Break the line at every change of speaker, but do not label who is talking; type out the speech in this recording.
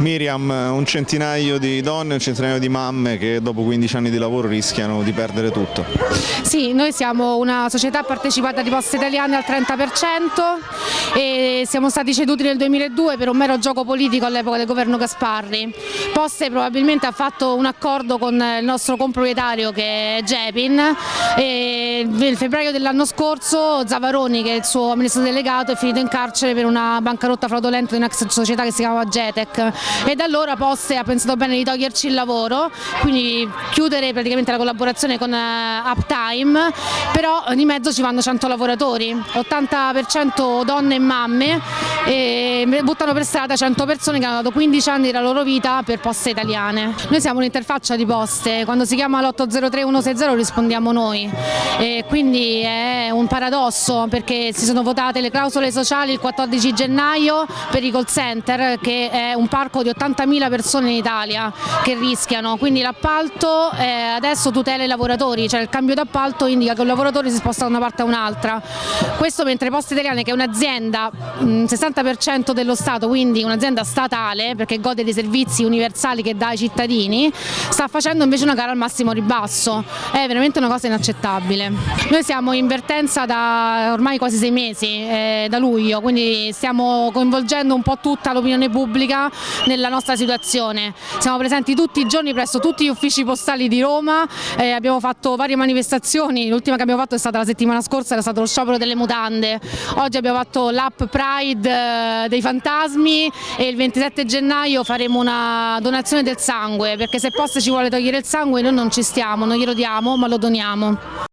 Miriam, un centinaio di donne, un centinaio di mamme che dopo 15 anni di lavoro rischiano di perdere tutto.
Sì, noi siamo una società partecipata di Poste Italiane al 30% e siamo stati ceduti nel 2002 per un mero gioco politico all'epoca del governo Gasparri. Poste probabilmente ha fatto un accordo con il nostro comproprietario che è Jepin e nel febbraio dell'anno scorso Zavaroni che è il suo amministratore delegato è finito in carcere per una bancarotta fraudolenta di una società che si chiamava Getec e da allora Poste ha pensato bene di toglierci il lavoro, quindi chiudere praticamente la collaborazione con eh, Uptime, però di mezzo ci vanno 100 lavoratori, 80% donne e mamme e buttano per strada 100 persone che hanno dato 15 anni della loro vita per poste italiane. Noi siamo un'interfaccia di poste, quando si chiama l'803 rispondiamo noi e quindi è un paradosso perché si sono votate le clausole sociali il 14 gennaio per i call center che è un parco di 80.000 persone in Italia che rischiano, quindi l'appalto eh, adesso tutela i lavoratori, cioè il cambio d'appalto indica che un lavoratore si sposta da una parte a un'altra. Questo mentre Poste Italiane che è un'azienda, 60% dello Stato, quindi un'azienda statale perché gode dei servizi universali che dà ai cittadini, sta facendo invece una gara al massimo ribasso, è veramente una cosa inaccettabile. Noi siamo in vertenza da ormai quasi sei mesi, eh, da luglio, quindi stiamo coinvolgendo un po' tutta l'opinione pubblica nella nostra situazione. Siamo presenti tutti i giorni presso tutti gli uffici postali di Roma, eh, abbiamo fatto varie manifestazioni, l'ultima che abbiamo fatto è stata la settimana scorsa, era stato lo sciopero delle mutande, oggi abbiamo fatto l'app Pride eh, dei fantasmi e il 27 gennaio faremo una donazione del sangue, perché se Poste ci vuole togliere il sangue noi non ci stiamo, non glielo diamo ma lo doniamo.